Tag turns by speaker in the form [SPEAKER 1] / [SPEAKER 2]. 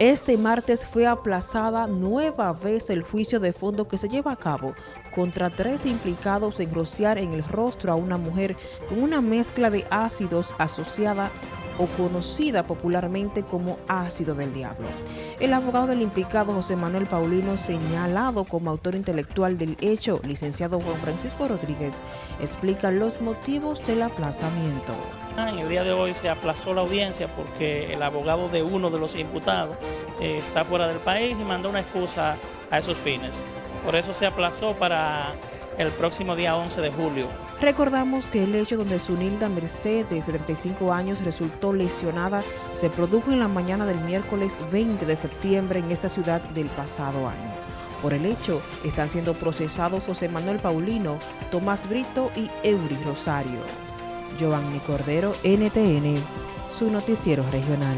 [SPEAKER 1] Este martes fue aplazada nueva vez el juicio de fondo que se lleva a cabo contra tres implicados en rociar en el rostro a una mujer con una mezcla de ácidos asociada o conocida popularmente como ácido del diablo. El abogado del implicado José Manuel Paulino, señalado como autor intelectual del hecho, licenciado Juan Francisco Rodríguez, explica los motivos del aplazamiento.
[SPEAKER 2] En el día de hoy se aplazó la audiencia porque el abogado de uno de los imputados eh, está fuera del país y mandó una excusa a esos fines. Por eso se aplazó para el próximo día 11 de julio.
[SPEAKER 1] Recordamos que el hecho donde Sunilda Mercedes, de 35 años, resultó lesionada se produjo en la mañana del miércoles 20 de septiembre en esta ciudad del pasado año. Por el hecho, están siendo procesados José Manuel Paulino, Tomás Brito y Eury Rosario. Giovanni Cordero, NTN, su noticiero regional.